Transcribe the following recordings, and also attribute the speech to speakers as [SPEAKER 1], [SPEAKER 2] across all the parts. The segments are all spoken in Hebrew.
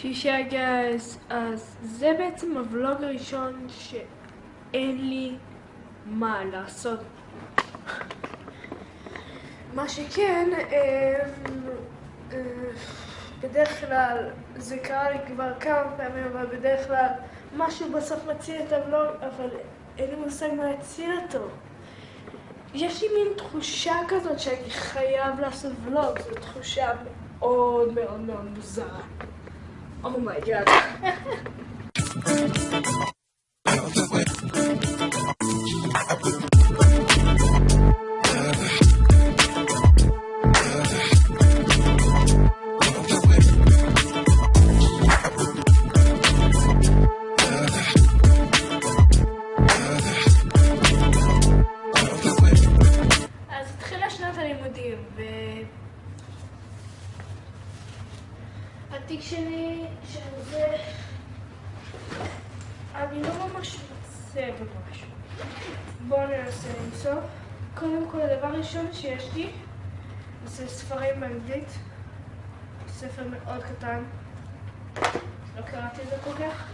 [SPEAKER 1] שי גייז, אז זה בעצם הוולוג הראשון שאין לי מה לעשות. מה שכן, אה, אה, בדרך כלל, זה קרה לי כבר כמה פעמים, אבל בדרך כלל משהו בסוף מציל את הוולוג, אבל אין לי מושג מה יציל אותו. יש לי מין תחושה כזאת שאני חייב לעשות ולוג, זו תחושה מאוד מאוד מאוד מוזרה. אומייגאד. אז התיק שלי, שזה... אני לא ממש מוצא במשהו. בואו ננסה למצוא. קודם כל, הדבר הראשון שיש לי זה ספרים באנגלית. ספר מאוד קטן. לא קראתי את זה כל כך.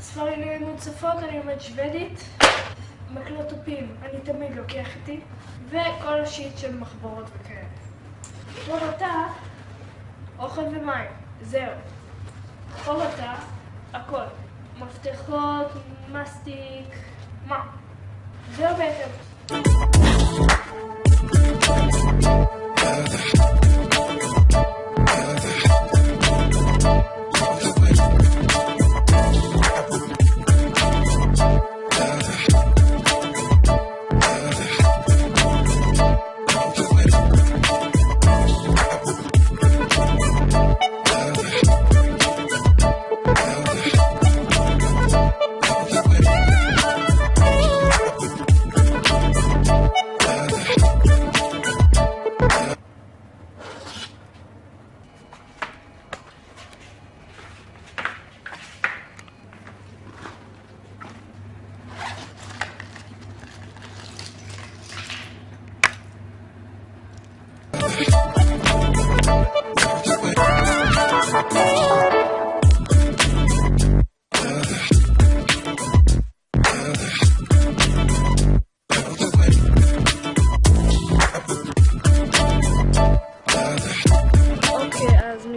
[SPEAKER 1] ספרים ללימוד שפות, אני לומד שוודית. מקלטופים, אני תמיד לוקח איתי. וכל השיט של מחברות וכאלה. חובתה, אוכל ומים, זהו. חובתה, הכל. מפתחות, מסטיק, מה? זהו בעצם.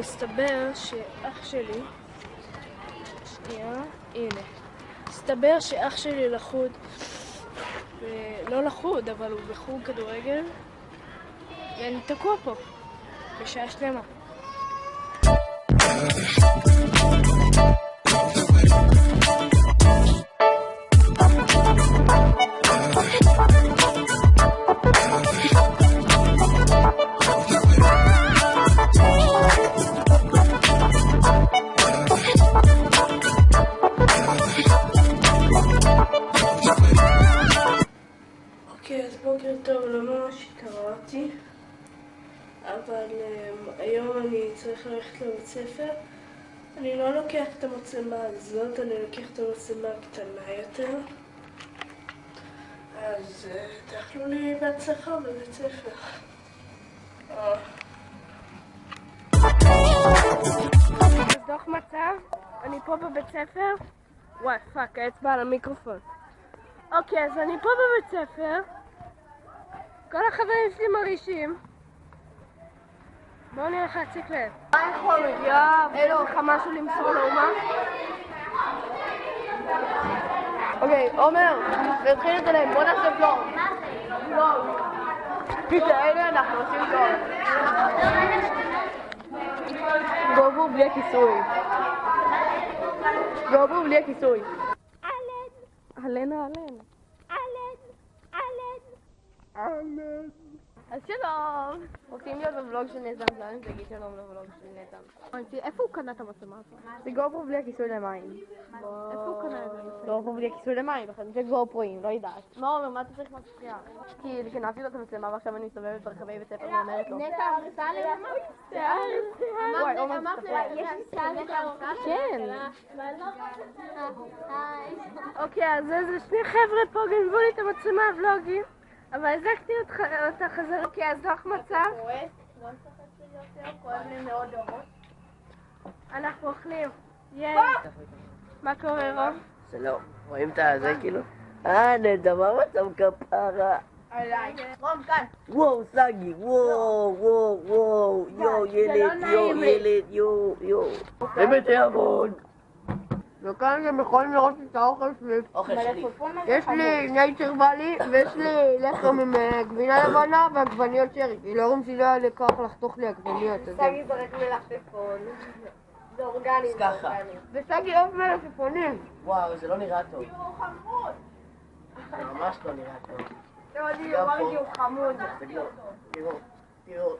[SPEAKER 1] מסתבר שאח שלי... שנייה, הנה. מסתבר שאח שלי לחוד, ו- לא לחוד, אבל הוא בחוג כדורגל, ואני תקוע פה, בשעה שלמה. בוקר טוב, לא ממש התעוררתי, אבל um, היום אני צריך ללכת לבית ספר. אני לא לוקח את המצלמה הזאת, אני לוקח את המצלמה הקטנה יותר. אז uh, תאכלו לי בהצלחה בבית ספר. אה. דוח מצב, אני פה בבית ספר. וואי, fuck, האצבע על המיקרופון. אוקיי, אז אני פה בבית ספר. כל החברים שלי מרעישים. בואו נלך להציק להם. מה יכול להיות? אין לך משהו למסור לאומה?
[SPEAKER 2] אוקיי, עומר, נתחיל את אליהם, בוא נעשה פלור. פלור. הנה אנחנו עושים פלור. גובו בלי הכיסוי. גובו בלי הכיסוי. אהלן אהלן. אהלן. אז שלום. רוצים להיות בוולוג של נתן זלן, תגיד שלום לוולוג של נתן.
[SPEAKER 3] איפה הוא קנה את המצלמה הזאת?
[SPEAKER 2] זה גופרו בלי הכיסוי למים.
[SPEAKER 3] איפה הוא קנה את זה?
[SPEAKER 2] גופרו בלי הכיסוי למים, לכן זה גופרואים, לא יודעת. מה אומר, מה אתה צריך מפריע? כי גנבתי לו את המצלמה ועכשיו אני מסתובבת ברחבי בית ספר ואומרת לו.
[SPEAKER 3] נטע
[SPEAKER 2] מסתכל.
[SPEAKER 3] יש לי נטע אמסלם?
[SPEAKER 2] כן.
[SPEAKER 3] היי.
[SPEAKER 1] אוקיי, אז איזה שני חבר'ה פה גנבו לי את המצלמה הוולוגים, אבל הזקתי אותה חזרה. אוקיי, אז דוח מצב.
[SPEAKER 2] כואב לי מאוד דורות.
[SPEAKER 3] אנחנו אוכלים. מה קורה רוב?
[SPEAKER 4] שלום, רואים את הזה כאילו? אה, נדמה מצב כפרה.
[SPEAKER 2] רום, כאן.
[SPEAKER 4] וואו, סגי, וואו, וואו, וואו, יואו, ילד, יואו, ילד, יואו, יואו. זה בתיאבון.
[SPEAKER 2] וכאן אתם יכולים לראות את האוכל שלי. יש לי נייצ'ר ואלי, ויש לי לחם עם אה, גבינה לבנה ועגבניות שרי. כי להורים שלי לא היה לי כוח לחתוך לי עגבניות. הם-
[SPEAKER 3] זורק מלפפון. זה אורגני.
[SPEAKER 4] אז ככה.
[SPEAKER 2] וסגי אוהב מלפפונים.
[SPEAKER 4] וואו, זה לא נראה טוב. זה ממש לא נראה טוב.
[SPEAKER 3] לא, אני
[SPEAKER 4] גם
[SPEAKER 3] אמרתי. הוא חמוד.
[SPEAKER 4] תראו, תראו.